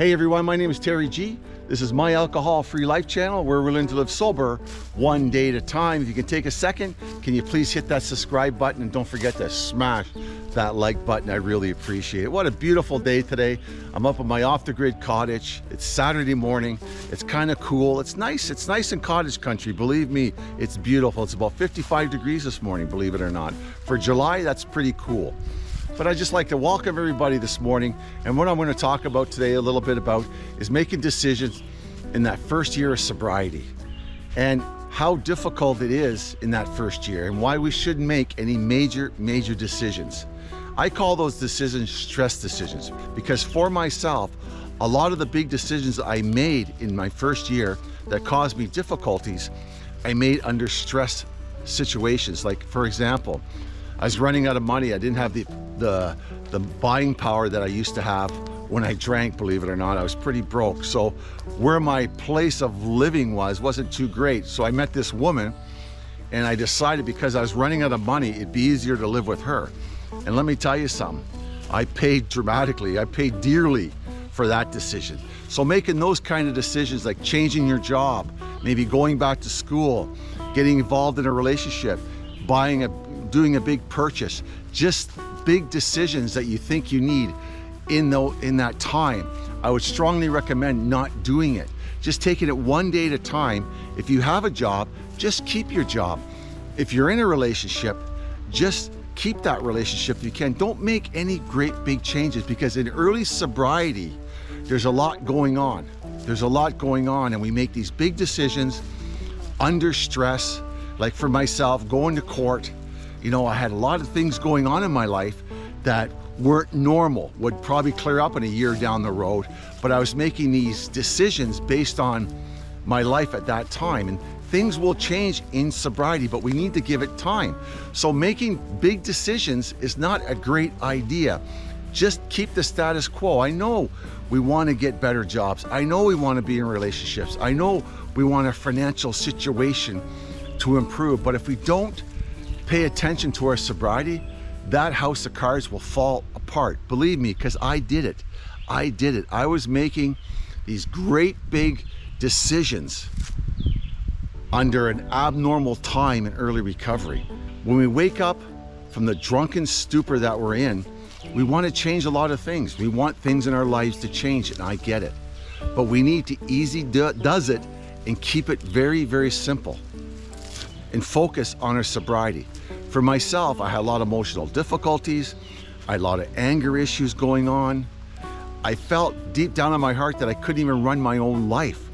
Hey everyone, my name is Terry G. This is my alcohol-free life channel where we're learning to live sober one day at a time. If you can take a second, can you please hit that subscribe button and don't forget to smash that like button. I really appreciate it. What a beautiful day today. I'm up at my off-the-grid cottage. It's Saturday morning. It's kind of cool. It's nice. It's nice in cottage country. Believe me, it's beautiful. It's about 55 degrees this morning, believe it or not. For July, that's pretty cool. But I just like to welcome everybody this morning. And what I'm going to talk about today a little bit about is making decisions in that first year of sobriety and how difficult it is in that first year and why we shouldn't make any major, major decisions. I call those decisions stress decisions because for myself, a lot of the big decisions I made in my first year that caused me difficulties, I made under stress situations. Like for example, I was running out of money. I didn't have the, the, the buying power that I used to have when I drank, believe it or not. I was pretty broke. So where my place of living was wasn't too great. So I met this woman and I decided because I was running out of money, it'd be easier to live with her. And let me tell you something, I paid dramatically, I paid dearly for that decision. So making those kind of decisions like changing your job, maybe going back to school, getting involved in a relationship, buying a doing a big purchase, just big decisions that you think you need in, the, in that time, I would strongly recommend not doing it. Just taking it one day at a time. If you have a job, just keep your job. If you're in a relationship, just keep that relationship if you can. Don't make any great big changes because in early sobriety, there's a lot going on. There's a lot going on and we make these big decisions under stress. Like for myself, going to court, you know, I had a lot of things going on in my life that weren't normal, would probably clear up in a year down the road, but I was making these decisions based on my life at that time. And things will change in sobriety, but we need to give it time. So making big decisions is not a great idea. Just keep the status quo. I know we want to get better jobs. I know we want to be in relationships. I know we want a financial situation to improve, but if we don't pay attention to our sobriety, that house of cards will fall apart. Believe me, because I did it. I did it. I was making these great big decisions under an abnormal time in early recovery. When we wake up from the drunken stupor that we're in, we want to change a lot of things. We want things in our lives to change, and I get it. But we need to easy do does it and keep it very, very simple and focus on our sobriety. For myself, I had a lot of emotional difficulties. I had a lot of anger issues going on. I felt deep down in my heart that I couldn't even run my own life.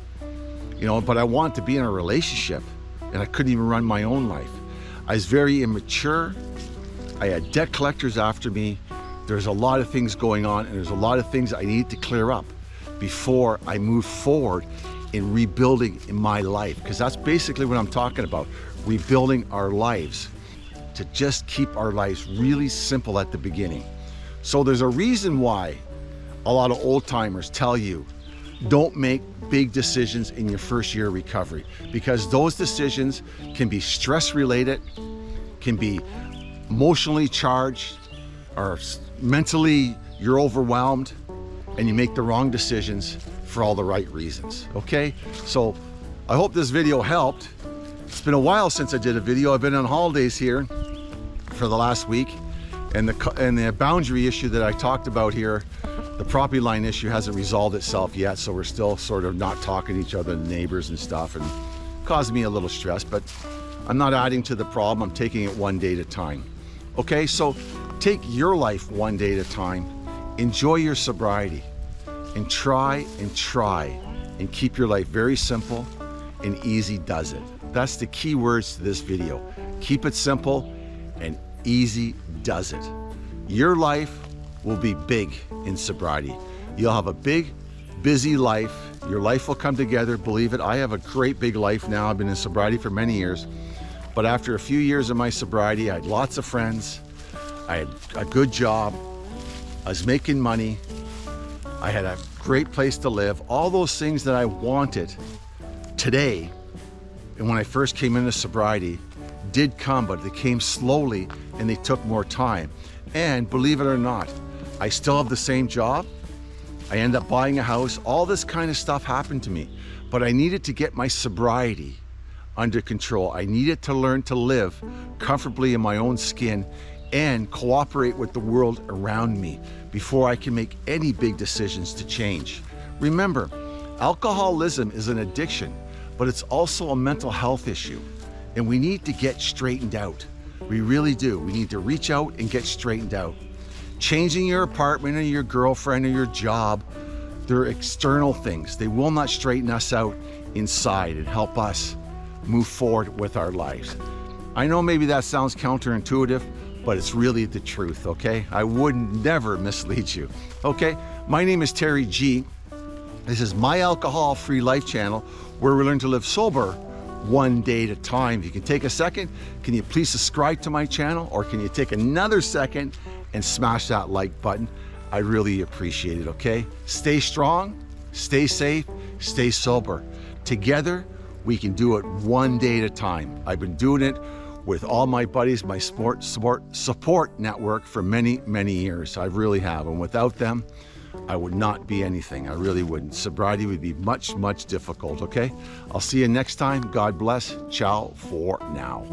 You know, but I wanted to be in a relationship and I couldn't even run my own life. I was very immature. I had debt collectors after me. There's a lot of things going on and there's a lot of things I need to clear up before I move forward in rebuilding in my life. Because that's basically what I'm talking about, rebuilding our lives to just keep our lives really simple at the beginning. So there's a reason why a lot of old timers tell you don't make big decisions in your first year of recovery because those decisions can be stress related, can be emotionally charged, or mentally you're overwhelmed and you make the wrong decisions for all the right reasons, okay? So I hope this video helped. It's been a while since I did a video. I've been on holidays here for the last week. And the, and the boundary issue that I talked about here, the property line issue hasn't resolved itself yet. So we're still sort of not talking to each other, neighbors and stuff, and caused me a little stress, but I'm not adding to the problem. I'm taking it one day at a time. Okay, so take your life one day at a time. Enjoy your sobriety and try and try and keep your life very simple and easy does it. That's the key words to this video. Keep it simple and easy does it. Your life will be big in sobriety. You'll have a big, busy life. Your life will come together, believe it. I have a great big life now. I've been in sobriety for many years. But after a few years of my sobriety, I had lots of friends. I had a good job. I was making money. I had a great place to live. All those things that I wanted today, and when I first came into sobriety, did come, but they came slowly and they took more time. And believe it or not, I still have the same job. I end up buying a house. All this kind of stuff happened to me, but I needed to get my sobriety under control. I needed to learn to live comfortably in my own skin and cooperate with the world around me before I can make any big decisions to change. Remember, alcoholism is an addiction, but it's also a mental health issue, and we need to get straightened out. We really do. We need to reach out and get straightened out. Changing your apartment or your girlfriend or your job, they're external things. They will not straighten us out inside and help us move forward with our lives. I know maybe that sounds counterintuitive, but it's really the truth, okay? I would never mislead you, okay? My name is Terry G. This is my alcohol-free life channel where we learn to live sober one day at a time. If you can take a second, can you please subscribe to my channel or can you take another second and smash that like button? I really appreciate it, okay? Stay strong, stay safe, stay sober. Together, we can do it one day at a time. I've been doing it with all my buddies, my sport, sport support network for many, many years. I really have. And without them, I would not be anything. I really wouldn't. Sobriety would be much, much difficult, okay? I'll see you next time. God bless. Ciao for now.